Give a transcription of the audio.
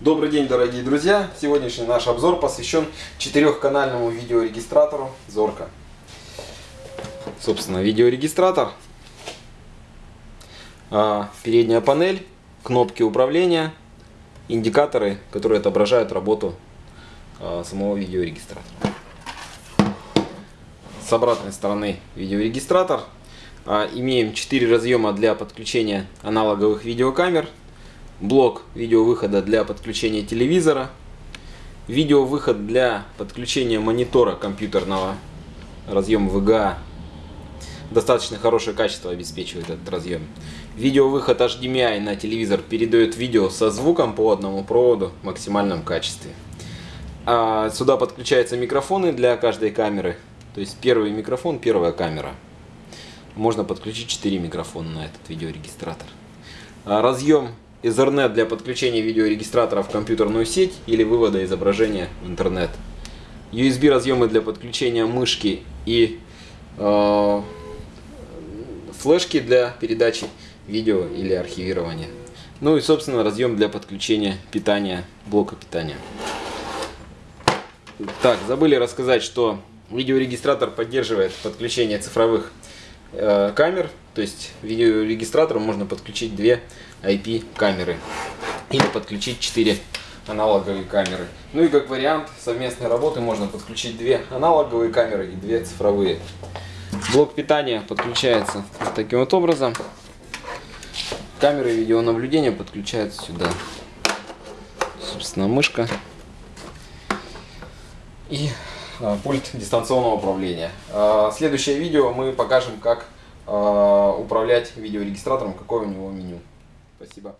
Добрый день, дорогие друзья! Сегодняшний наш обзор посвящен четырехканальному видеорегистратору Зорка. Собственно, видеорегистратор, а, передняя панель, кнопки управления, индикаторы, которые отображают работу а, самого видеорегистратора. С обратной стороны видеорегистратор. А, имеем 4 разъема для подключения аналоговых видеокамер блок видеовыхода для подключения телевизора, видеовыход для подключения монитора компьютерного, разъем VGA, достаточно хорошее качество обеспечивает этот разъем. Видеовыход HDMI на телевизор передает видео со звуком по одному проводу в максимальном качестве. А сюда подключаются микрофоны для каждой камеры. То есть первый микрофон, первая камера. Можно подключить 4 микрофона на этот видеорегистратор. А разъем Ethernet для подключения видеорегистратора в компьютерную сеть или вывода изображения в интернет. USB разъемы для подключения мышки и э, флешки для передачи видео или архивирования. Ну и собственно разъем для подключения питания, блока питания. Так, забыли рассказать, что видеорегистратор поддерживает подключение цифровых камер, то есть видеорегистратору можно подключить две IP камеры или подключить 4 аналоговые камеры. Ну и как вариант совместной работы можно подключить две аналоговые камеры и две цифровые. Блок питания подключается вот таким вот образом. Камеры видеонаблюдения подключаются сюда. Собственно, мышка и пульт дистанционного управления. А, следующее видео мы покажем, как а, управлять видеорегистратором, какое у него меню. Спасибо.